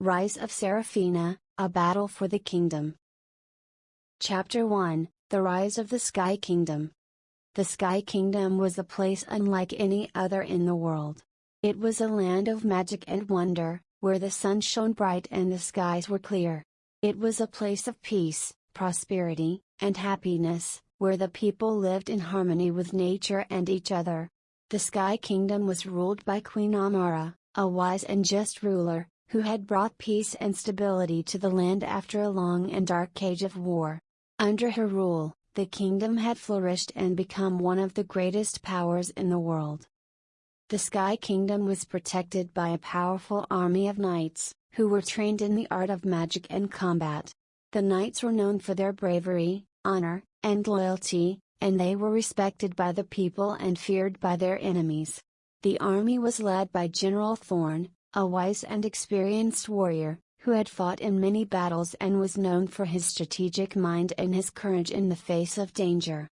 Rise of Seraphina, A Battle for the Kingdom. Chapter 1 The Rise of the Sky Kingdom. The Sky Kingdom was a place unlike any other in the world. It was a land of magic and wonder, where the sun shone bright and the skies were clear. It was a place of peace, prosperity, and happiness, where the people lived in harmony with nature and each other. The Sky Kingdom was ruled by Queen Amara, a wise and just ruler, who had brought peace and stability to the land after a long and dark age of war. Under her rule, the kingdom had flourished and become one of the greatest powers in the world. The Sky Kingdom was protected by a powerful army of knights, who were trained in the art of magic and combat. The knights were known for their bravery, honor, and loyalty, and they were respected by the people and feared by their enemies. The army was led by General Thorn, a wise and experienced warrior, who had fought in many battles and was known for his strategic mind and his courage in the face of danger.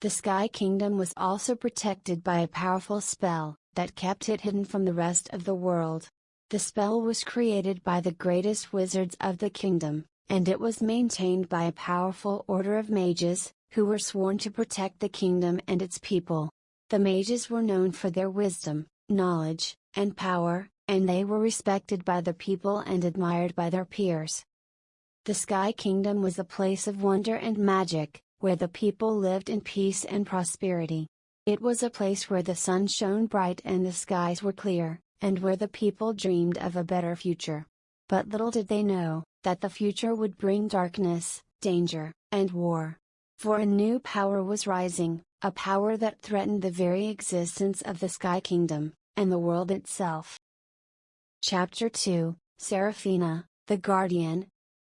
The Sky Kingdom was also protected by a powerful spell, that kept it hidden from the rest of the world. The spell was created by the greatest wizards of the kingdom, and it was maintained by a powerful order of mages, who were sworn to protect the kingdom and its people. The mages were known for their wisdom, knowledge, and power, and they were respected by the people and admired by their peers. The Sky Kingdom was a place of wonder and magic, where the people lived in peace and prosperity. It was a place where the sun shone bright and the skies were clear, and where the people dreamed of a better future. But little did they know, that the future would bring darkness, danger, and war. For a new power was rising, a power that threatened the very existence of the Sky Kingdom, and the world itself. Chapter 2 Seraphina, the Guardian.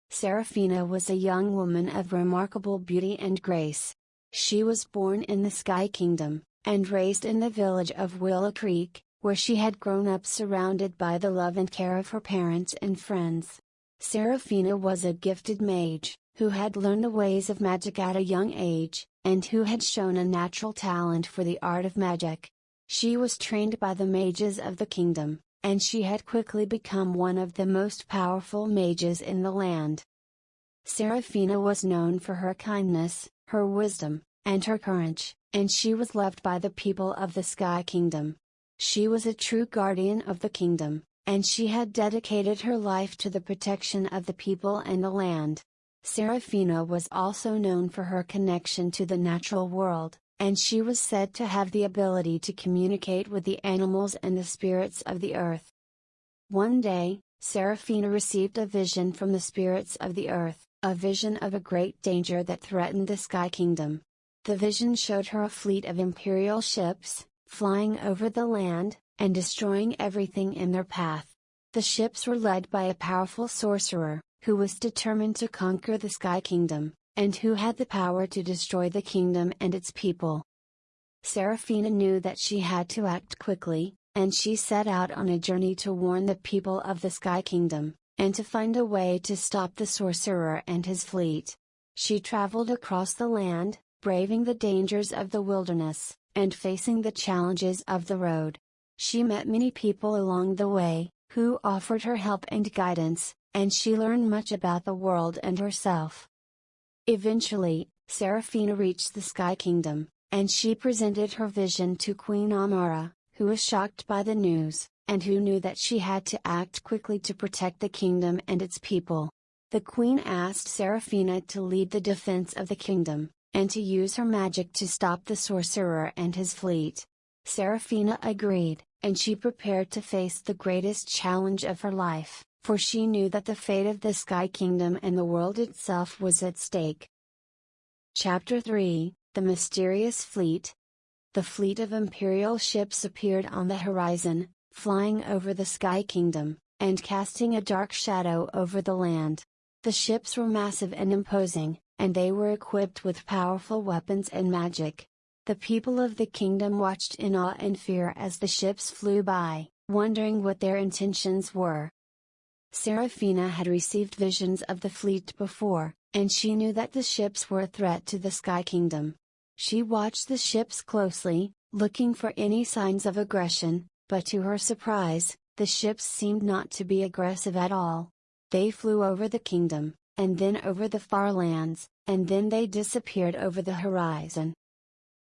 Seraphina was a young woman of remarkable beauty and grace. She was born in the Sky Kingdom, and raised in the village of Willow Creek, where she had grown up surrounded by the love and care of her parents and friends. Seraphina was a gifted mage, who had learned the ways of magic at a young age, and who had shown a natural talent for the art of magic. She was trained by the mages of the kingdom, and she had quickly become one of the most powerful mages in the land. Seraphina was known for her kindness, her wisdom, and her courage, and she was loved by the people of the Sky Kingdom. She was a true guardian of the kingdom, and she had dedicated her life to the protection of the people and the land. Seraphina was also known for her connection to the natural world, and she was said to have the ability to communicate with the animals and the spirits of the earth. One day, Seraphina received a vision from the spirits of the earth, a vision of a great danger that threatened the Sky Kingdom. The vision showed her a fleet of imperial ships, flying over the land, and destroying everything in their path. The ships were led by a powerful sorcerer, who was determined to conquer the Sky Kingdom and who had the power to destroy the kingdom and its people. Seraphina knew that she had to act quickly, and she set out on a journey to warn the people of the Sky Kingdom, and to find a way to stop the sorcerer and his fleet. She traveled across the land, braving the dangers of the wilderness, and facing the challenges of the road. She met many people along the way, who offered her help and guidance, and she learned much about the world and herself. Eventually, Seraphina reached the Sky Kingdom, and she presented her vision to Queen Amara, who was shocked by the news, and who knew that she had to act quickly to protect the kingdom and its people. The queen asked Seraphina to lead the defense of the kingdom, and to use her magic to stop the sorcerer and his fleet. Seraphina agreed, and she prepared to face the greatest challenge of her life for she knew that the fate of the Sky Kingdom and the world itself was at stake. Chapter 3 The Mysterious Fleet The fleet of imperial ships appeared on the horizon, flying over the Sky Kingdom, and casting a dark shadow over the land. The ships were massive and imposing, and they were equipped with powerful weapons and magic. The people of the kingdom watched in awe and fear as the ships flew by, wondering what their intentions were. Seraphina had received visions of the fleet before, and she knew that the ships were a threat to the Sky Kingdom. She watched the ships closely, looking for any signs of aggression, but to her surprise, the ships seemed not to be aggressive at all. They flew over the kingdom, and then over the far lands, and then they disappeared over the horizon.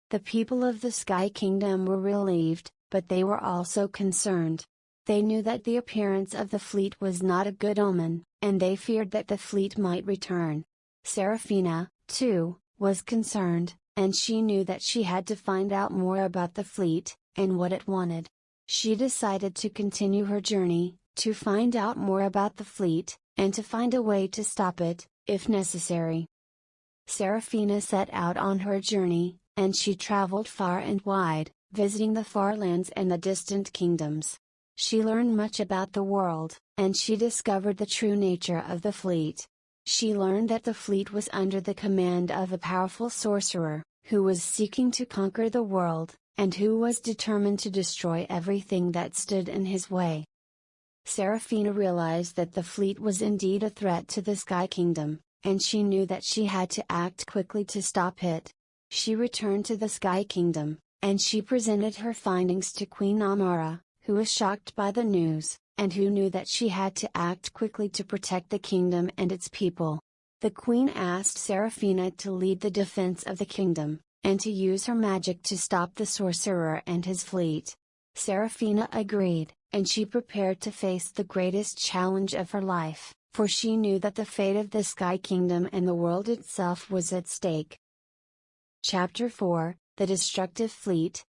The people of the Sky Kingdom were relieved, but they were also concerned. They knew that the appearance of the fleet was not a good omen, and they feared that the fleet might return. Seraphina, too, was concerned, and she knew that she had to find out more about the fleet, and what it wanted. She decided to continue her journey, to find out more about the fleet, and to find a way to stop it, if necessary. Seraphina set out on her journey, and she traveled far and wide, visiting the far lands and the distant kingdoms. She learned much about the world, and she discovered the true nature of the fleet. She learned that the fleet was under the command of a powerful sorcerer, who was seeking to conquer the world, and who was determined to destroy everything that stood in his way. Seraphina realized that the fleet was indeed a threat to the Sky Kingdom, and she knew that she had to act quickly to stop it. She returned to the Sky Kingdom, and she presented her findings to Queen Amara, who was shocked by the news, and who knew that she had to act quickly to protect the kingdom and its people. The queen asked Seraphina to lead the defense of the kingdom, and to use her magic to stop the sorcerer and his fleet. Seraphina agreed, and she prepared to face the greatest challenge of her life, for she knew that the fate of the Sky Kingdom and the world itself was at stake. Chapter 4 The Destructive Fleet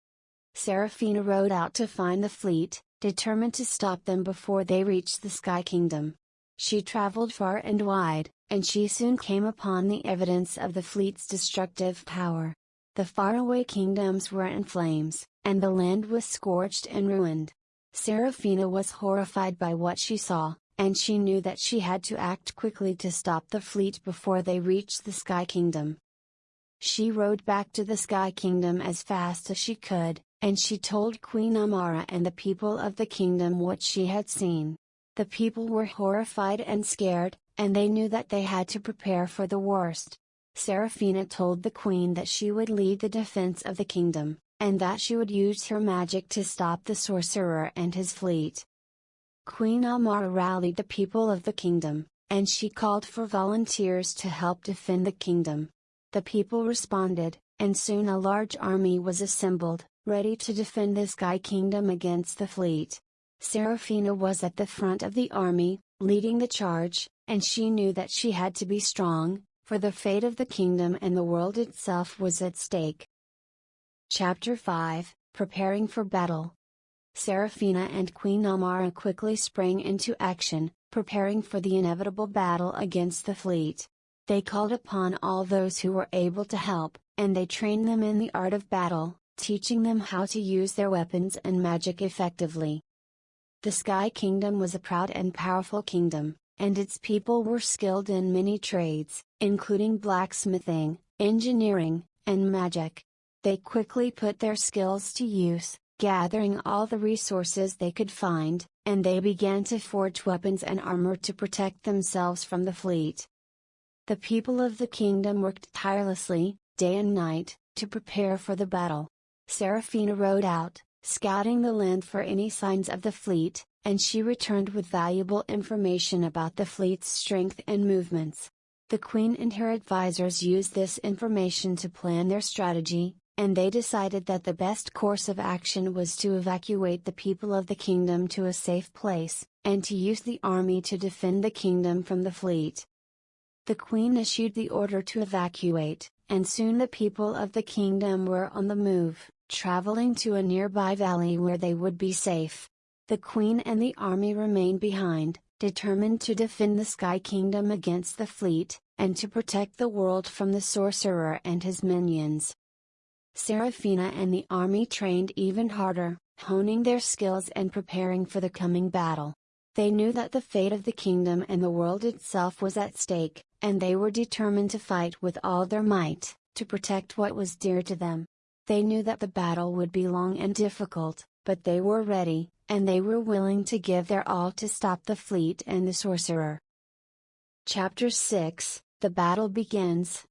Seraphina rode out to find the fleet, determined to stop them before they reached the Sky Kingdom. She traveled far and wide, and she soon came upon the evidence of the fleet's destructive power. The faraway kingdoms were in flames, and the land was scorched and ruined. Seraphina was horrified by what she saw, and she knew that she had to act quickly to stop the fleet before they reached the Sky Kingdom. She rode back to the Sky Kingdom as fast as she could, and she told Queen Amara and the people of the kingdom what she had seen. The people were horrified and scared, and they knew that they had to prepare for the worst. Seraphina told the queen that she would lead the defense of the kingdom, and that she would use her magic to stop the sorcerer and his fleet. Queen Amara rallied the people of the kingdom, and she called for volunteers to help defend the kingdom. The people responded, and soon a large army was assembled, ready to defend the Sky Kingdom against the fleet. Seraphina was at the front of the army, leading the charge, and she knew that she had to be strong, for the fate of the kingdom and the world itself was at stake. Chapter 5 Preparing for Battle Seraphina and Queen Amara quickly sprang into action, preparing for the inevitable battle against the fleet. They called upon all those who were able to help, and they trained them in the art of battle, teaching them how to use their weapons and magic effectively. The Sky Kingdom was a proud and powerful kingdom, and its people were skilled in many trades, including blacksmithing, engineering, and magic. They quickly put their skills to use, gathering all the resources they could find, and they began to forge weapons and armor to protect themselves from the fleet. The people of the kingdom worked tirelessly, day and night, to prepare for the battle. Seraphina rode out, scouting the land for any signs of the fleet, and she returned with valuable information about the fleet's strength and movements. The Queen and her advisors used this information to plan their strategy, and they decided that the best course of action was to evacuate the people of the kingdom to a safe place, and to use the army to defend the kingdom from the fleet. The Queen issued the order to evacuate, and soon the people of the kingdom were on the move traveling to a nearby valley where they would be safe. The queen and the army remained behind, determined to defend the Sky Kingdom against the fleet, and to protect the world from the sorcerer and his minions. Seraphina and the army trained even harder, honing their skills and preparing for the coming battle. They knew that the fate of the kingdom and the world itself was at stake, and they were determined to fight with all their might, to protect what was dear to them. They knew that the battle would be long and difficult, but they were ready, and they were willing to give their all to stop the fleet and the sorcerer. Chapter 6 The battle begins.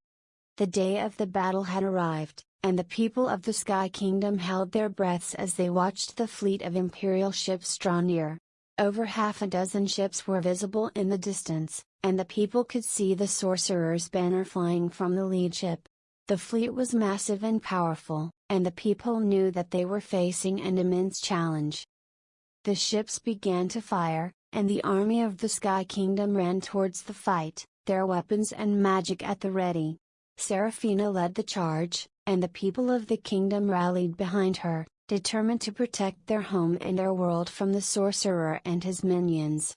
The day of the battle had arrived, and the people of the Sky Kingdom held their breaths as they watched the fleet of Imperial ships draw near. Over half a dozen ships were visible in the distance, and the people could see the sorcerer's banner flying from the lead ship. The fleet was massive and powerful, and the people knew that they were facing an immense challenge. The ships began to fire, and the army of the Sky Kingdom ran towards the fight, their weapons and magic at the ready. Seraphina led the charge, and the people of the kingdom rallied behind her, determined to protect their home and their world from the sorcerer and his minions.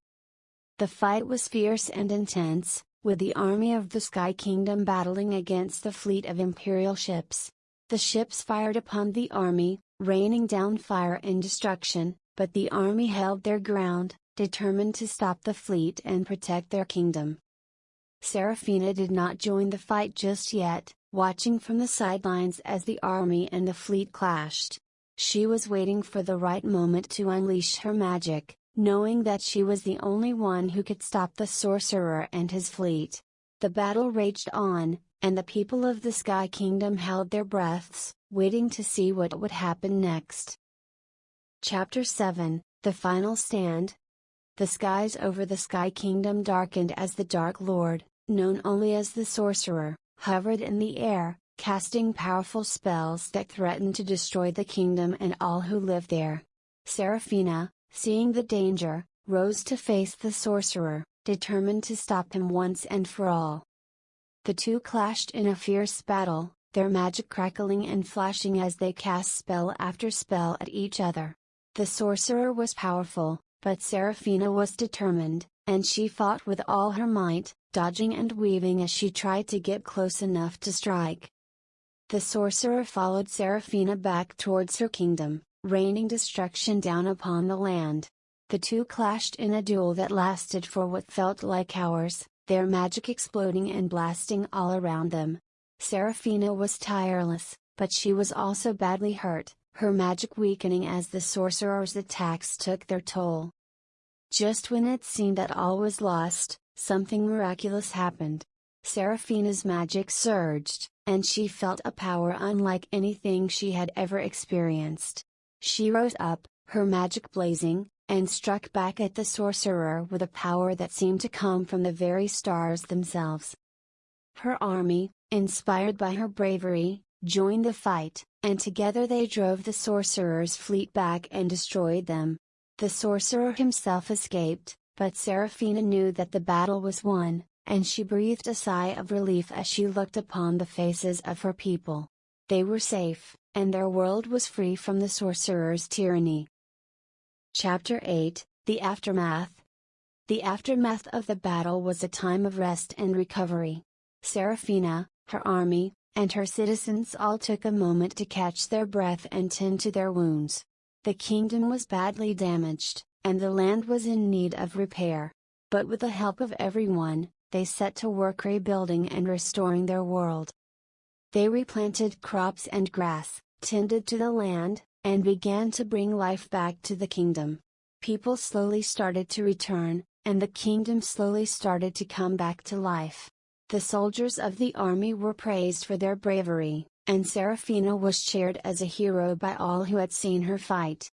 The fight was fierce and intense, with the army of the Sky Kingdom battling against the fleet of Imperial ships. The ships fired upon the army, raining down fire and destruction, but the army held their ground, determined to stop the fleet and protect their kingdom. Seraphina did not join the fight just yet, watching from the sidelines as the army and the fleet clashed. She was waiting for the right moment to unleash her magic, knowing that she was the only one who could stop the sorcerer and his fleet. The battle raged on, and the people of the Sky Kingdom held their breaths, waiting to see what would happen next. Chapter 7 The Final Stand The skies over the Sky Kingdom darkened as the Dark Lord, known only as the Sorcerer, hovered in the air, casting powerful spells that threatened to destroy the kingdom and all who lived there. Seraphina, seeing the danger, rose to face the sorcerer, determined to stop him once and for all. The two clashed in a fierce battle, their magic crackling and flashing as they cast spell after spell at each other. The sorcerer was powerful, but Seraphina was determined, and she fought with all her might, dodging and weaving as she tried to get close enough to strike. The sorcerer followed Seraphina back towards her kingdom, raining destruction down upon the land. The two clashed in a duel that lasted for what felt like hours, their magic exploding and blasting all around them. Seraphina was tireless, but she was also badly hurt, her magic weakening as the sorcerer's attacks took their toll. Just when it seemed that all was lost, something miraculous happened. Seraphina's magic surged, and she felt a power unlike anything she had ever experienced. She rose up, her magic blazing, and struck back at the sorcerer with a power that seemed to come from the very stars themselves. Her army, inspired by her bravery, joined the fight, and together they drove the sorcerer's fleet back and destroyed them. The sorcerer himself escaped, but Seraphina knew that the battle was won, and she breathed a sigh of relief as she looked upon the faces of her people. They were safe, and their world was free from the sorcerer's tyranny. Chapter 8 The Aftermath The aftermath of the battle was a time of rest and recovery. Seraphina, her army, and her citizens all took a moment to catch their breath and tend to their wounds. The kingdom was badly damaged, and the land was in need of repair. But with the help of everyone, they set to work rebuilding and restoring their world. They replanted crops and grass, tended to the land, and began to bring life back to the kingdom. People slowly started to return, and the kingdom slowly started to come back to life. The soldiers of the army were praised for their bravery, and Seraphina was cheered as a hero by all who had seen her fight.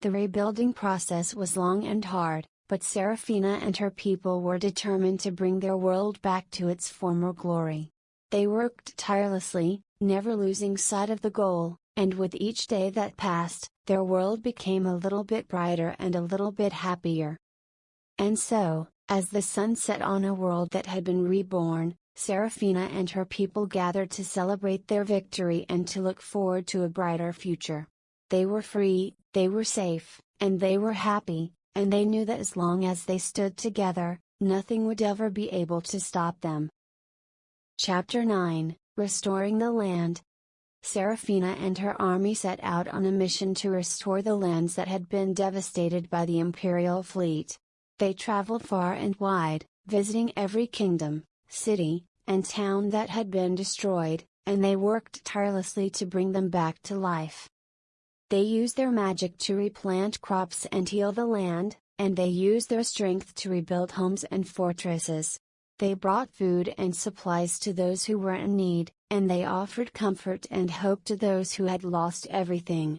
The rebuilding process was long and hard, but Seraphina and her people were determined to bring their world back to its former glory. They worked tirelessly, never losing sight of the goal, and with each day that passed, their world became a little bit brighter and a little bit happier. And so, as the sun set on a world that had been reborn, Seraphina and her people gathered to celebrate their victory and to look forward to a brighter future. They were free, they were safe, and they were happy, and they knew that as long as they stood together, nothing would ever be able to stop them. Chapter 9 Restoring the Land Seraphina and her army set out on a mission to restore the lands that had been devastated by the imperial fleet. They traveled far and wide, visiting every kingdom, city, and town that had been destroyed, and they worked tirelessly to bring them back to life. They used their magic to replant crops and heal the land, and they used their strength to rebuild homes and fortresses. They brought food and supplies to those who were in need, and they offered comfort and hope to those who had lost everything.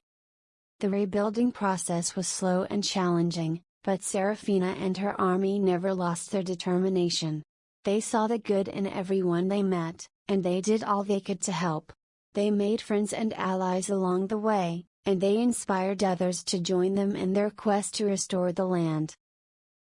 The rebuilding process was slow and challenging, but Seraphina and her army never lost their determination. They saw the good in everyone they met, and they did all they could to help. They made friends and allies along the way, and they inspired others to join them in their quest to restore the land.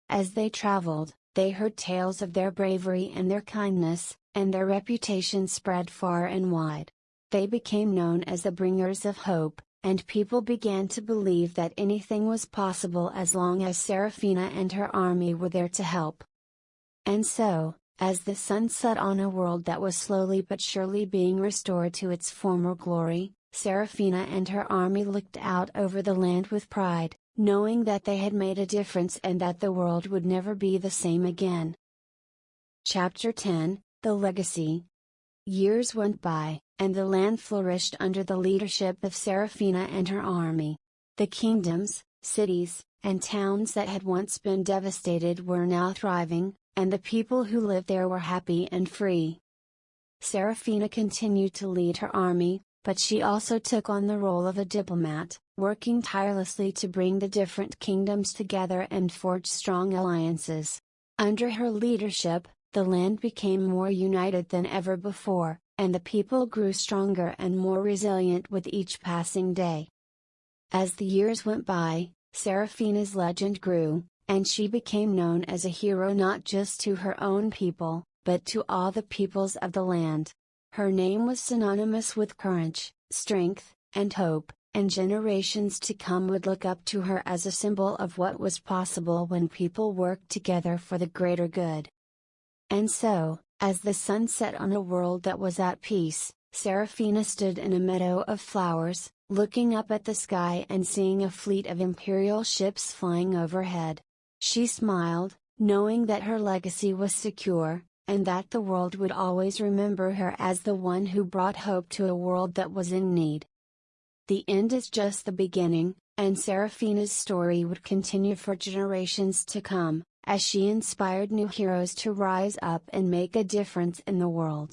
As they traveled, they heard tales of their bravery and their kindness, and their reputation spread far and wide. They became known as the bringers of hope, and people began to believe that anything was possible as long as Seraphina and her army were there to help. And so, as the sun set on a world that was slowly but surely being restored to its former glory, Seraphina and her army looked out over the land with pride, knowing that they had made a difference and that the world would never be the same again. Chapter 10 The Legacy Years went by, and the land flourished under the leadership of Seraphina and her army. The kingdoms, cities, and towns that had once been devastated were now thriving, and the people who lived there were happy and free. Seraphina continued to lead her army, but she also took on the role of a diplomat, working tirelessly to bring the different kingdoms together and forge strong alliances. Under her leadership, the land became more united than ever before, and the people grew stronger and more resilient with each passing day. As the years went by, Seraphina's legend grew, and she became known as a hero not just to her own people, but to all the peoples of the land. Her name was synonymous with courage, strength, and hope, and generations to come would look up to her as a symbol of what was possible when people worked together for the greater good. And so, as the sun set on a world that was at peace, Seraphina stood in a meadow of flowers, looking up at the sky and seeing a fleet of imperial ships flying overhead. She smiled, knowing that her legacy was secure, and that the world would always remember her as the one who brought hope to a world that was in need. The end is just the beginning, and Seraphina's story would continue for generations to come, as she inspired new heroes to rise up and make a difference in the world.